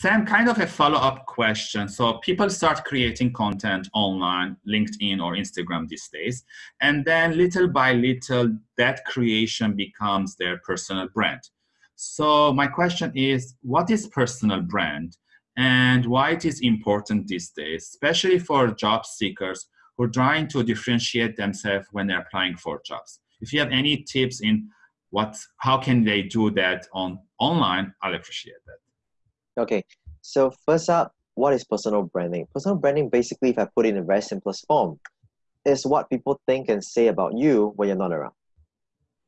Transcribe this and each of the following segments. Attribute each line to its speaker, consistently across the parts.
Speaker 1: Sam, kind of a follow-up question. So people start creating content online, LinkedIn or Instagram these days, and then little by little, that creation becomes their personal brand. So my question is, what is personal brand and why it is important these days, especially for job seekers who are trying to differentiate themselves when they're applying for jobs? If you have any tips in what, how can they do that on online, I'll appreciate that.
Speaker 2: Okay, so first up, what is personal branding? Personal branding, basically, if I put it in a very simplest form, is what people think and say about you when you're not around.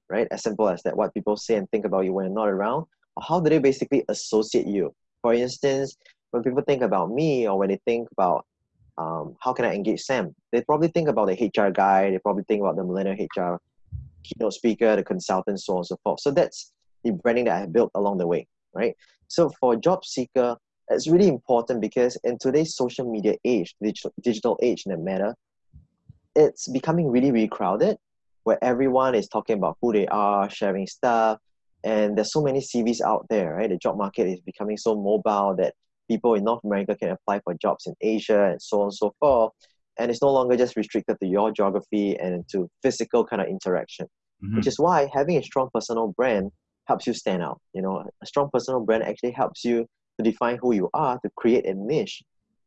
Speaker 2: Right? As simple as that. What people say and think about you when you're not around. Or how do they basically associate you? For instance, when people think about me or when they think about um, how can I engage Sam, they probably think about the HR guy, they probably think about the millennial HR keynote speaker, the consultant, so on and so forth. So that's the branding that I built along the way, right? So for a job seeker, it's really important because in today's social media age, digital, digital age in that matter, it's becoming really, really crowded where everyone is talking about who they are, sharing stuff, and there's so many CVs out there, right? The job market is becoming so mobile that people in North America can apply for jobs in Asia and so on and so forth. And it's no longer just restricted to your geography and to physical kind of interaction, mm-hmm. which is why having a strong personal brand helps you stand out. You know, a strong personal brand actually helps you to define who you are, to create a niche.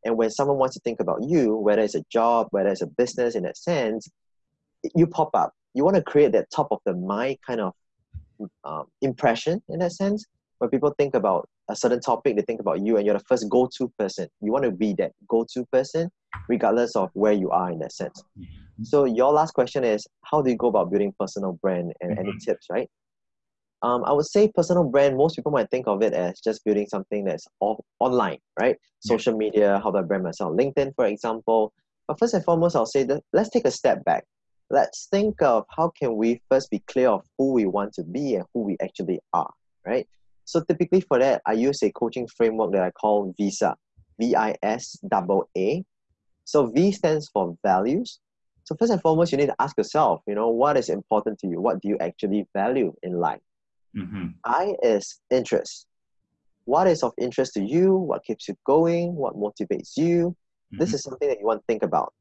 Speaker 2: And when someone wants to think about you, whether it's a job, whether it's a business in that sense, you pop up. You want to create that top of the mind kind of um, impression in that sense. When people think about a certain topic, they think about you and you're the first go to person. You want to be that go to person, regardless of where you are in that sense. Mm-hmm. So, your last question is how do you go about building personal brand and mm-hmm. any tips, right? Um, I would say personal brand, most people might think of it as just building something that's off, online, right? Social media, how do I brand myself? LinkedIn, for example. But first and foremost, I'll say that let's take a step back. Let's think of how can we first be clear of who we want to be and who we actually are, right? So typically for that, I use a coaching framework that I call VISA, V-I-S-A-A. So V stands for values. So first and foremost, you need to ask yourself, you know, what is important to you? What do you actually value in life? Mm-hmm. I is interest. What is of interest to you? What keeps you going? What motivates you? Mm-hmm. This is something that you want to think about.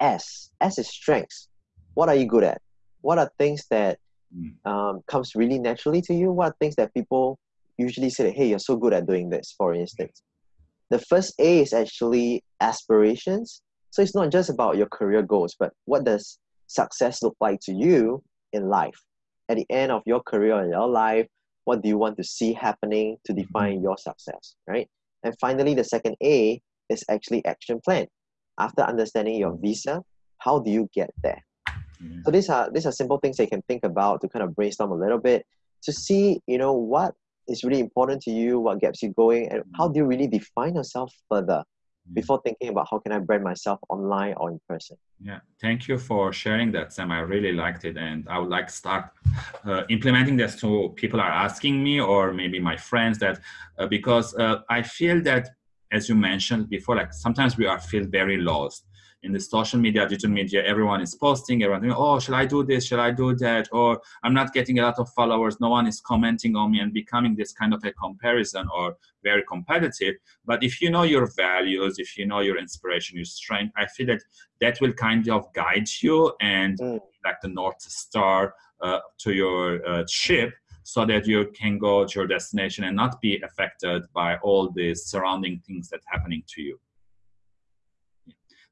Speaker 2: S. S is strengths. What are you good at? What are things that mm. um, comes really naturally to you? What are things that people usually say, that, hey, you're so good at doing this, for instance? The first A is actually aspirations. So it's not just about your career goals, but what does success look like to you in life? At the end of your career and your life, what do you want to see happening to mm-hmm. define your success, right? And finally, the second A is actually action plan. After understanding your visa, how do you get there? Mm-hmm. So these are these are simple things you can think about to kind of brainstorm a little bit to see, you know, what is really important to you, what gets you going, and how do you really define yourself further. Before thinking about how can I brand myself online or in person.
Speaker 1: Yeah, thank you for sharing that, Sam. I really liked it, and I would like to start uh, implementing this to people are asking me or maybe my friends that uh, because uh, I feel that as you mentioned before, like sometimes we are feel very lost in the social media, digital media, everyone is posting, everyone thinking, oh, shall I do this? Shall I do that? Or I'm not getting a lot of followers. No one is commenting on me and becoming this kind of a comparison or very competitive. But if you know your values, if you know your inspiration, your strength, I feel that that will kind of guide you and mm. like the North Star uh, to your uh, ship so that you can go to your destination and not be affected by all the surrounding things that happening to you.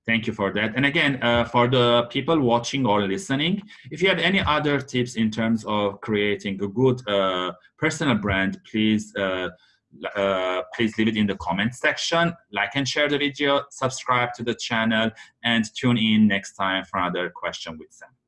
Speaker 1: Thank you for that. And again, uh, for the people watching or listening, if you have any other tips in terms of creating a good uh, personal brand, please uh, uh, please leave it in the comment section. Like and share the video, subscribe to the channel, and tune in next time for another question with Sam.